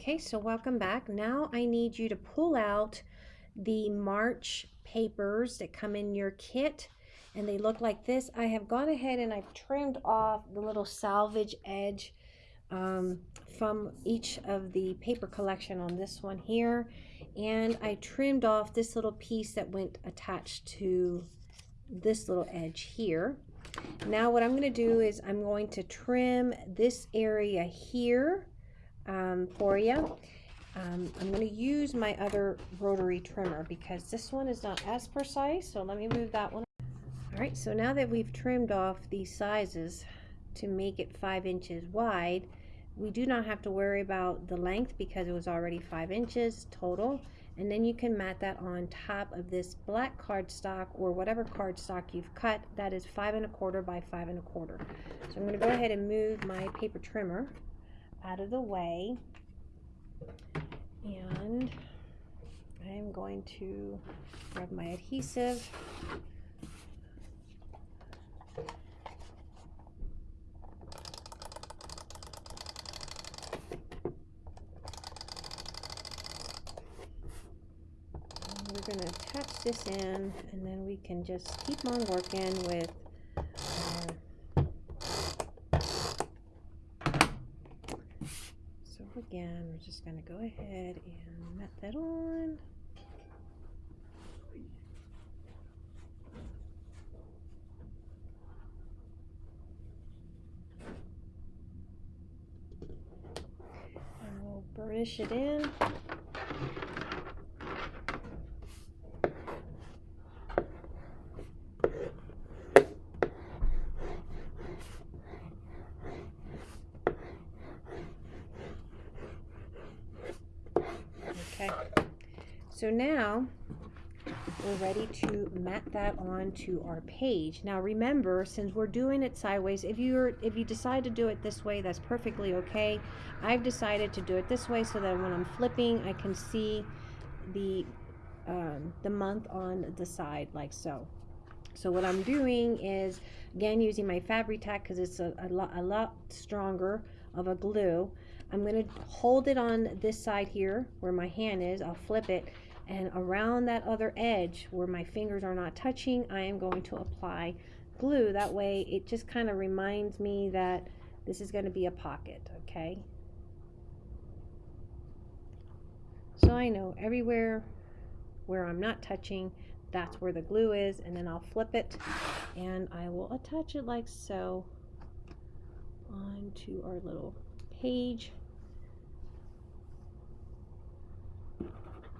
Okay, so welcome back. Now I need you to pull out the March papers that come in your kit and they look like this. I have gone ahead and I've trimmed off the little salvage edge um, from each of the paper collection on this one here and I trimmed off this little piece that went attached to this little edge here. Now what I'm going to do is I'm going to trim this area here um, for you. Um, I'm going to use my other rotary trimmer because this one is not as precise. So let me move that one. All right, so now that we've trimmed off these sizes to make it five inches wide, we do not have to worry about the length because it was already five inches total. And then you can mat that on top of this black cardstock or whatever cardstock you've cut. That is five and a quarter by five and a quarter. So I'm going to go ahead and move my paper trimmer out of the way. And I'm going to grab my adhesive. We're going to attach this in and then we can just keep on working with again, we're just going to go ahead and mat that on. And we'll burnish it in. So now we're ready to mat that onto our page. Now remember, since we're doing it sideways, if you're if you decide to do it this way, that's perfectly okay. I've decided to do it this way so that when I'm flipping, I can see the um, the month on the side like so. So what I'm doing is, again, using my Fabri-Tac because it's a, a, lot, a lot stronger of a glue. I'm going to hold it on this side here where my hand is. I'll flip it and around that other edge where my fingers are not touching I am going to apply glue. That way it just kind of reminds me that this is going to be a pocket okay? So I know everywhere where I'm not touching that's where the glue is and then I'll flip it and I will attach it like so onto our little page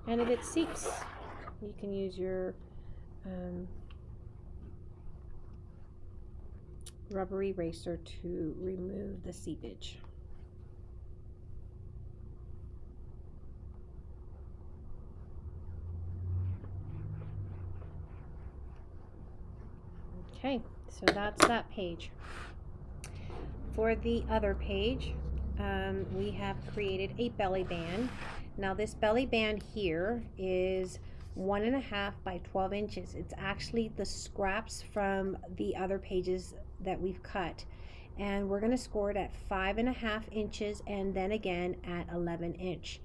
And if it seeps, you can use your um, rubber eraser to remove the seepage. Okay, so that's that page. For the other page, um, we have created a belly band now this belly band here is one and a half by 12 inches. It's actually the scraps from the other pages that we've cut. And we're gonna score it at five and a half inches and then again at 11 inch.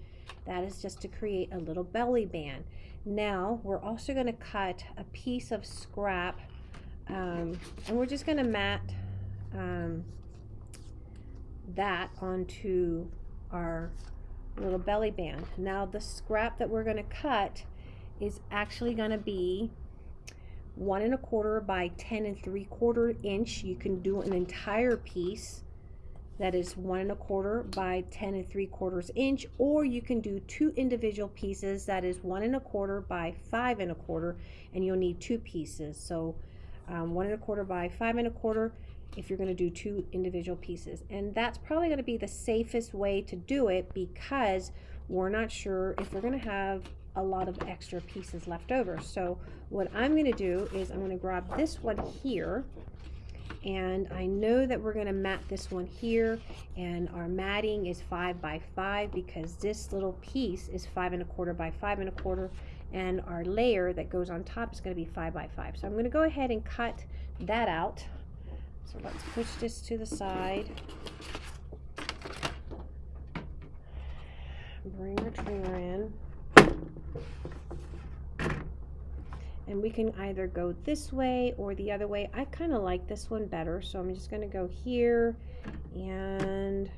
That is just to create a little belly band. Now we're also gonna cut a piece of scrap um, and we're just gonna mat um, that onto our little belly band. Now the scrap that we're going to cut is actually going to be one and a quarter by ten and three quarter inch. You can do an entire piece that is one and a quarter by ten and three quarters inch, or you can do two individual pieces that is one and a quarter by five and a quarter, and you'll need two pieces. So um, one and a quarter by five and a quarter if you're going to do two individual pieces. And that's probably going to be the safest way to do it because we're not sure if we're going to have a lot of extra pieces left over. So what I'm going to do is I'm going to grab this one here and I know that we're going to mat this one here and our matting is five by five because this little piece is five and a quarter by five and a quarter and our layer that goes on top is going to be five by five. So I'm going to go ahead and cut that out. So let's push this to the side. bring our trimmer in. And we can either go this way or the other way. I kind of like this one better, so I'm just going to go here and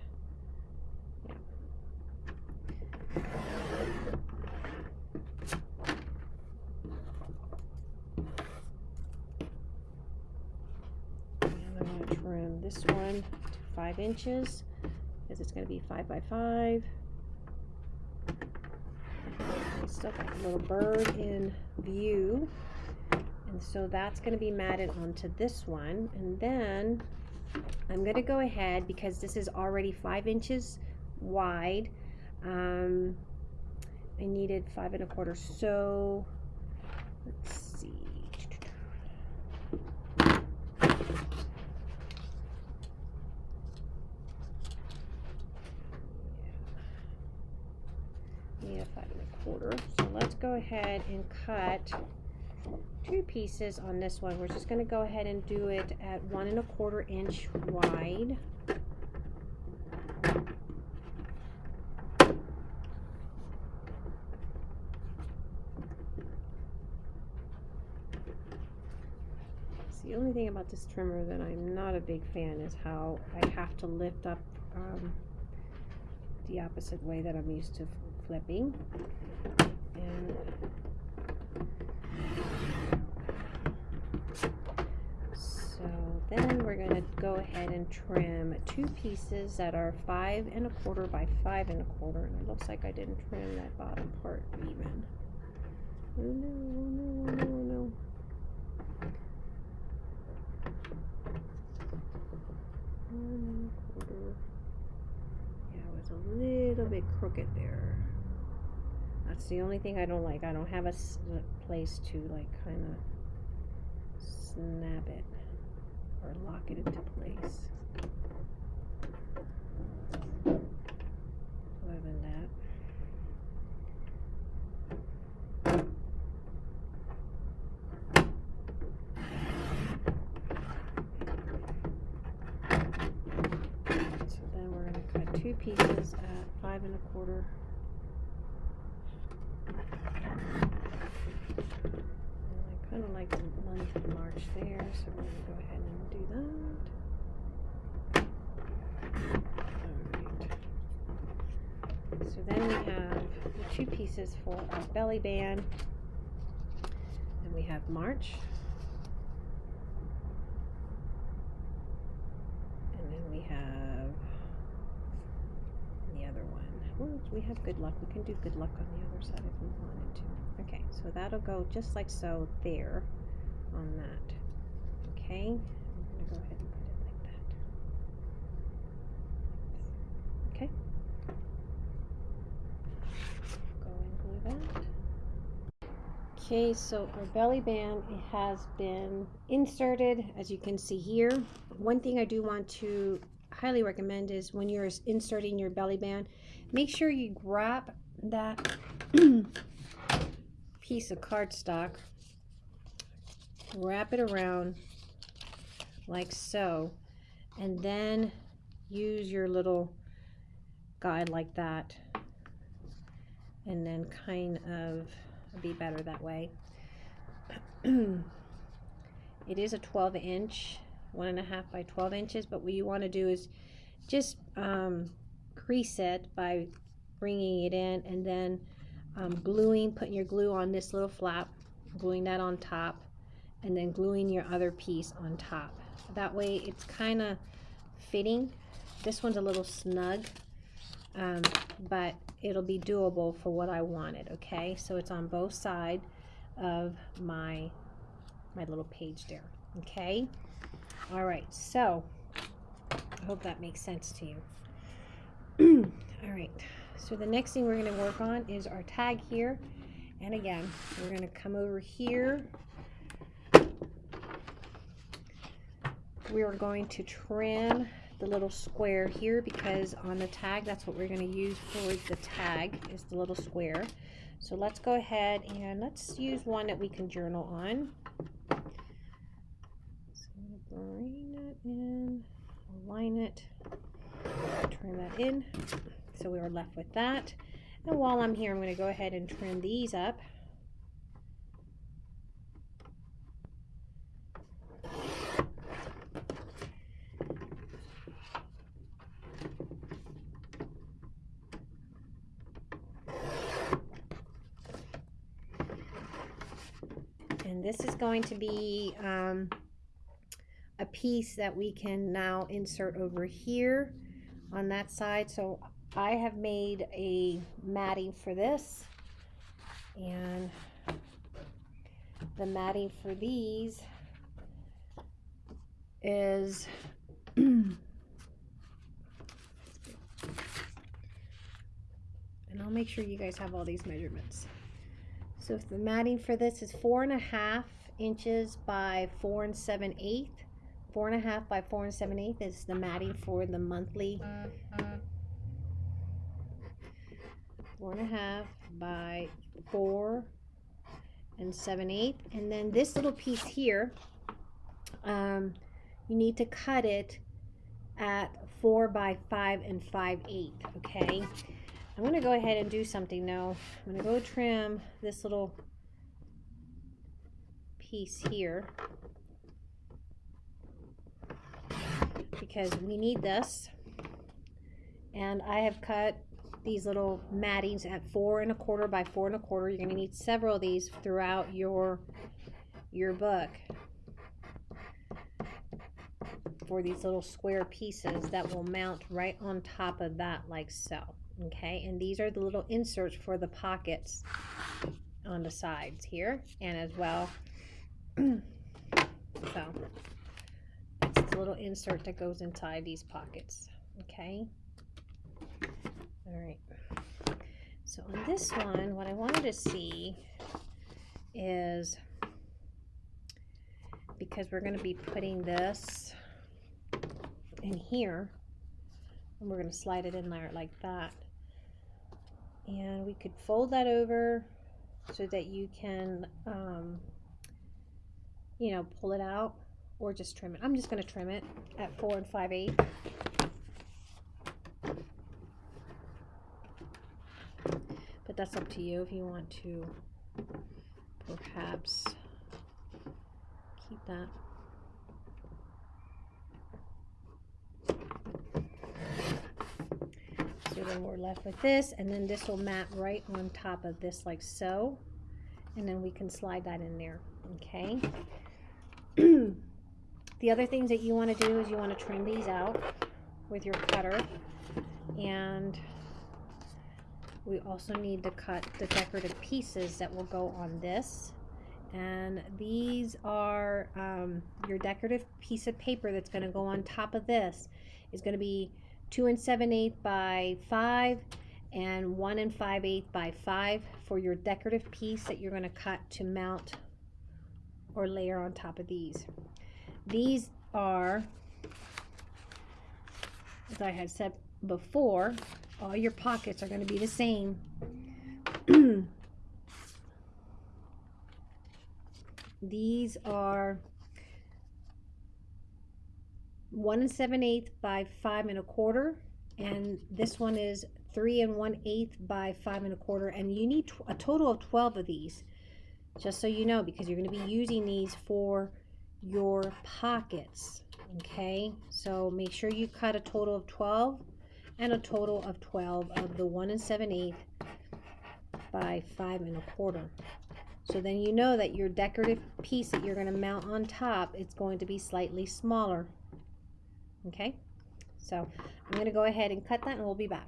And I'm trim this one to five inches because it's going to be five by five. I still got a little bird in view. And so that's going to be matted onto this one. And then I'm going to go ahead because this is already five inches wide. Um, I needed five and a quarter. So let's see. Yeah, five and a quarter. So let's go ahead and cut two pieces on this one. We're just going to go ahead and do it at one and a quarter inch wide. The only thing about this trimmer that I'm not a big fan is how I have to lift up um, the opposite way that I'm used to flipping. So then we're going to go ahead and trim two pieces that are five and a quarter by five and a quarter. And it looks like I didn't trim that bottom part even. Oh no, oh no, oh no, oh no. One quarter. Yeah, it was a little bit crooked there. That's the only thing I don't like. I don't have a uh, place to like kind of snap it or lock it into place. Other than that. So then we're gonna cut two pieces at five and a quarter. And I kinda like the month of March there, so we're gonna go ahead and do that. Alright. So then we have the two pieces for our belly band. And we have March. And then we have the other one. Well, we have good luck. We can do good luck on the other side if we wanted to. Okay, so that'll go just like so there on that. Okay, I'm gonna go ahead and put it like that. Okay. Go and glue that. Okay, so our belly band has been inserted, as you can see here. One thing I do want to highly recommend is when you're inserting your belly band, make sure you grab that piece of cardstock, wrap it around like so, and then use your little guide like that, and then kind of be better that way. it is a 12 inch, one and a half by 12 inches, but what you want to do is just um, crease it by bringing it in and then um, gluing, putting your glue on this little flap, gluing that on top, and then gluing your other piece on top. That way it's kind of fitting. This one's a little snug, um, but it'll be doable for what I wanted, okay? So it's on both sides of my, my little page there, okay? All right, so I hope that makes sense to you. All right, so the next thing we're going to work on is our tag here. And again, we're going to come over here. We are going to trim the little square here because on the tag, that's what we're going to use for the tag is the little square. So let's go ahead and let's use one that we can journal on. So bring that in, align it, turn that in. So we are left with that. And while I'm here, I'm going to go ahead and trim these up. And this is going to be um, a piece that we can now insert over here on that side. So I have made a matting for this and the matting for these is and I'll make sure you guys have all these measurements. So if the matting for this is four and a half inches by four and seven eighth, four and a half by four and seven eighth is the matting for the monthly. Four and a half by four and seven eighth. And then this little piece here, um, you need to cut it at four by five and five eighth, okay? I'm gonna go ahead and do something now. I'm gonna go trim this little piece here. Because we need this. And I have cut these little mattings at four and a quarter by four and a quarter. You're going to need several of these throughout your your book for these little square pieces that will mount right on top of that like so okay and these are the little inserts for the pockets on the sides here and as well. So it's the little insert that goes inside these pockets okay? All right. So on this one what I wanted to see is because we're going to be putting this in here and we're going to slide it in there like that and we could fold that over so that you can um, you know pull it out or just trim it. I'm just going to trim it at 4 and 5 8 but that's up to you if you want to perhaps keep that So then we're left with this, and then this will mat right on top of this like so. And then we can slide that in there, okay? the other things that you want to do is you want to trim these out with your cutter. And we also need to cut the decorative pieces that will go on this. And these are um, your decorative piece of paper that's going to go on top of this is going to be two and seven eighth by five and one and five eighth by five for your decorative piece that you're going to cut to mount or layer on top of these. These are, as I had said before, all your pockets are going to be the same. These are one and seven eighth by five and a quarter and this one is three and one eighth by five and a quarter and you need a total of 12 of these just so you know because you're going to be using these for your pockets okay? So make sure you cut a total of 12 and a total of 12 of the one and seven eighth by five and a quarter. So then you know that your decorative piece that you're going to mount on top it's going to be slightly smaller Okay, so I'm going to go ahead and cut that and we'll be back.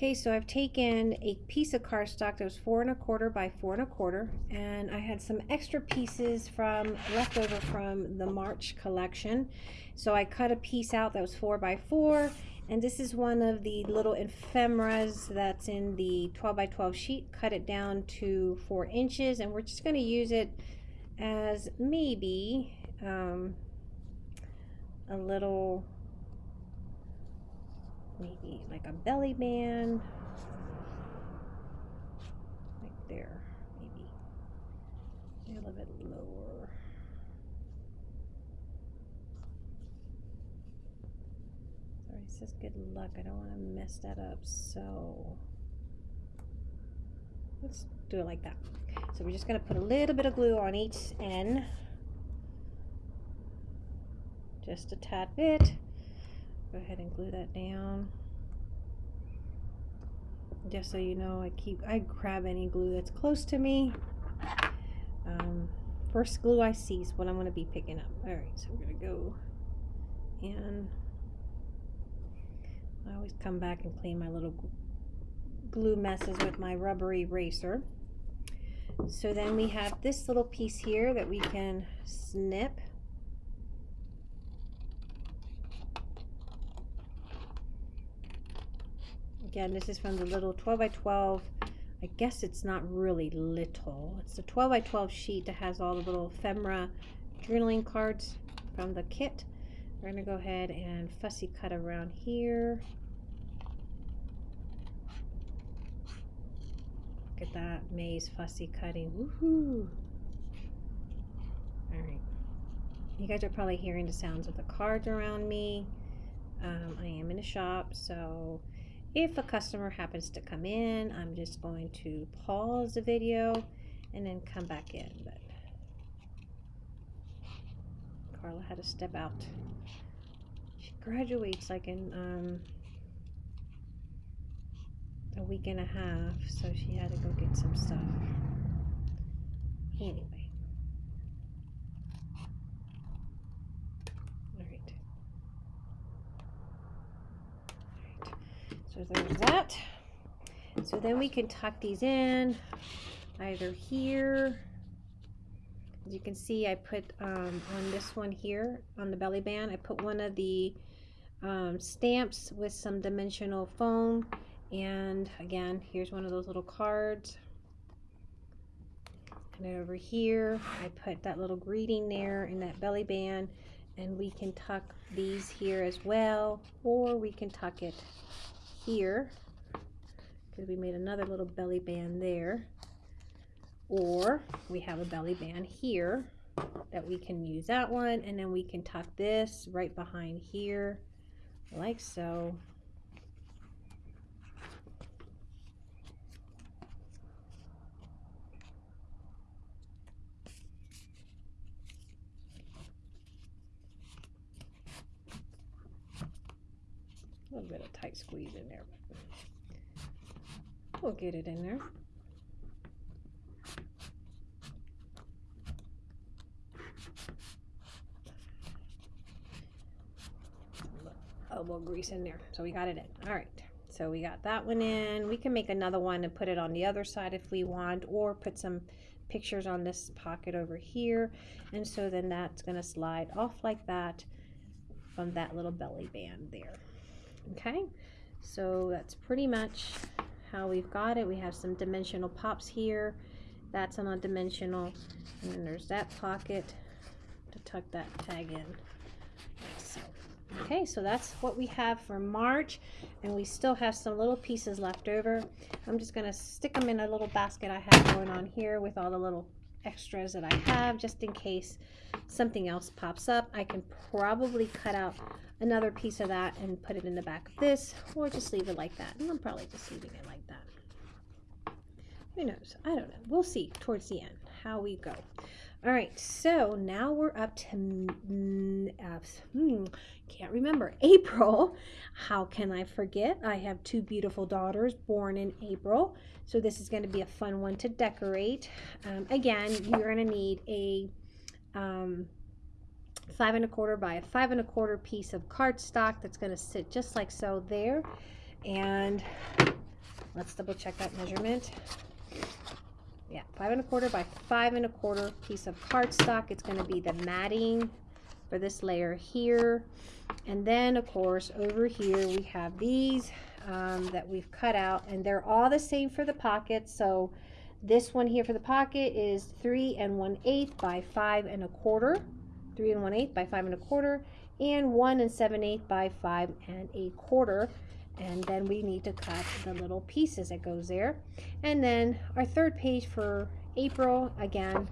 Okay, so I've taken a piece of cardstock that was four and a quarter by four and a quarter, and I had some extra pieces from leftover from the March collection. So I cut a piece out that was four by four, and this is one of the little ephemeras that's in the 12 by 12 sheet. Cut it down to four inches, and we're just going to use it as maybe um, a little maybe like a belly band. Like there maybe. A little bit lower. Sorry it says good luck. I don't want to mess that up so. Let's do it like that. So we're just going to put a little bit of glue on each end. Just a tad bit go ahead and glue that down. Just so you know I keep I grab any glue that's close to me. Um, first glue I see is what I'm going to be picking up. Alright so we're going to go and I always come back and clean my little glue messes with my rubber eraser. So then we have this little piece here that we can snip Again, this is from the little 12 by 12. I guess it's not really little. It's the 12 by 12 sheet that has all the little ephemera journaling cards from the kit. We're going to go ahead and fussy cut around here. Look at that maze fussy cutting. Woohoo! Alright. You guys are probably hearing the sounds of the cards around me. Um, I am in a shop, so if a customer happens to come in, I'm just going to pause the video and then come back in. But Carla had to step out. She graduates like in um, a week and a half, so she had to go get some stuff. Anyway. So there's that. So then we can tuck these in either here. As you can see, I put um, on this one here on the belly band, I put one of the um, stamps with some dimensional foam. And again, here's one of those little cards. And over here, I put that little greeting there in that belly band. And we can tuck these here as well, or we can tuck it here. Because we made another little belly band there? Or we have a belly band here that we can use that one and then we can tuck this right behind here like so A little bit of tight squeeze in there. We'll get it in there. elbow grease in there. So we got it in. All right. So we got that one in. We can make another one and put it on the other side if we want, or put some pictures on this pocket over here. And so then that's going to slide off like that from that little belly band there okay so that's pretty much how we've got it. We have some dimensional pops here. That's on a dimensional and then there's that pocket to tuck that tag in. Okay so that's what we have for March. And we still have some little pieces left over. I'm just gonna stick them in a little basket I have going on here with all the little extras that I have just in case something else pops up. I can probably cut out another piece of that and put it in the back of this or just leave it like that. And I'm probably just leaving it like that. Who knows? I don't know. We'll see towards the end how we go. All right so now we're up to hmm, can't remember. April. How can I forget? I have two beautiful daughters born in April. So this is going to be a fun one to decorate. Um, again you're going to need a um, five and a quarter by a five and a quarter piece of cardstock that's going to sit just like so there. And let's double check that measurement. Yeah, five and a quarter by five and a quarter piece of cardstock. It's going to be the matting for this layer here. And then, of course, over here we have these um, that we've cut out, and they're all the same for the pockets. So this one here for the pocket is three and one eighth by five and a quarter, three and one eighth by five and a quarter, and one and seven eighth by five and a quarter. And then we need to cut the little pieces that goes there. And then our third page for April, again,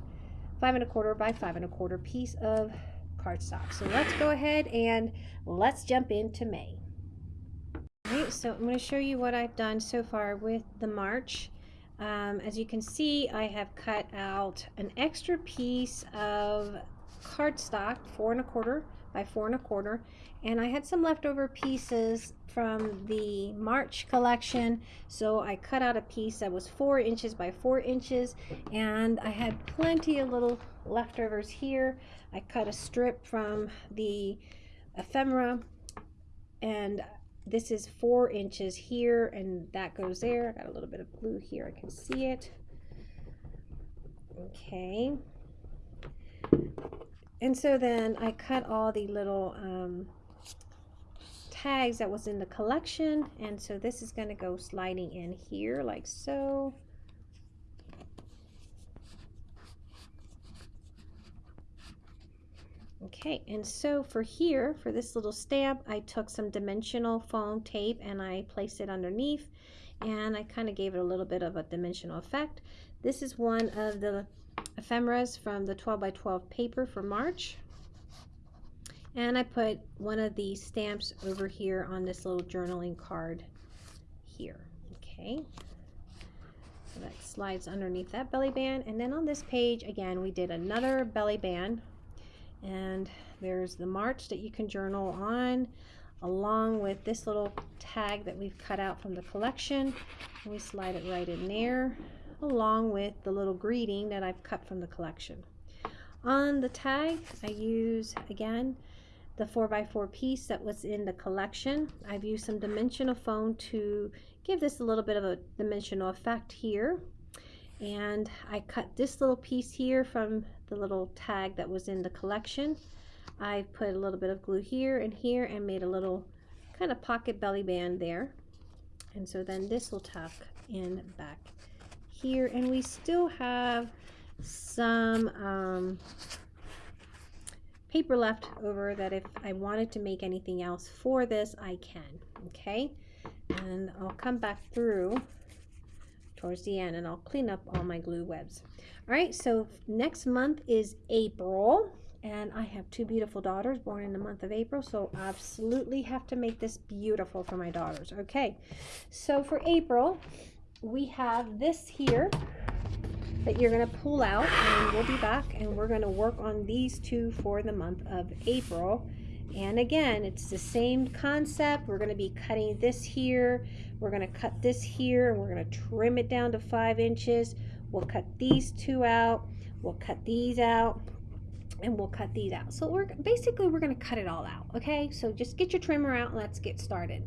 five and a quarter by five and a quarter piece of cardstock. So let's go ahead and let's jump into May. So I'm going to show you what I've done so far with the March. Um, as you can see, I have cut out an extra piece of cardstock, four and a quarter by four and a quarter, and I had some leftover pieces from the March collection, so I cut out a piece that was four inches by four inches, and I had plenty of little leftovers here. I cut a strip from the ephemera, and this is four inches here and that goes there. I got a little bit of glue here. I can see it. Okay. And so then I cut all the little um, tags that was in the collection. And so this is going to go sliding in here like so. Okay, and so for here, for this little stamp, I took some dimensional foam tape and I placed it underneath and I kind of gave it a little bit of a dimensional effect. This is one of the ephemeras from the 12 by 12 paper for March. And I put one of these stamps over here on this little journaling card here. Okay. So that slides underneath that belly band. And then on this page, again, we did another belly band and there's the March that you can journal on along with this little tag that we've cut out from the collection. And we slide it right in there along with the little greeting that I've cut from the collection. On the tag, I use, again, the 4x4 piece that was in the collection. I've used some dimensional foam to give this a little bit of a dimensional effect here. And I cut this little piece here from the little tag that was in the collection. I put a little bit of glue here and here and made a little kind of pocket belly band there. And so then this will tuck in back here. And we still have some um, paper left over that if I wanted to make anything else for this, I can. Okay. And I'll come back through towards the end and I'll clean up all my glue webs. All right, so next month is April and I have two beautiful daughters born in the month of April, so I absolutely have to make this beautiful for my daughters. Okay, so for April, we have this here that you're going to pull out and we'll be back and we're going to work on these two for the month of April. And again, it's the same concept. We're going to be cutting this here. We're going to cut this here and we're going to trim it down to five inches. We'll cut these two out. We'll cut these out and we'll cut these out. So we're basically, we're going to cut it all out. Okay. So just get your trimmer out and let's get started.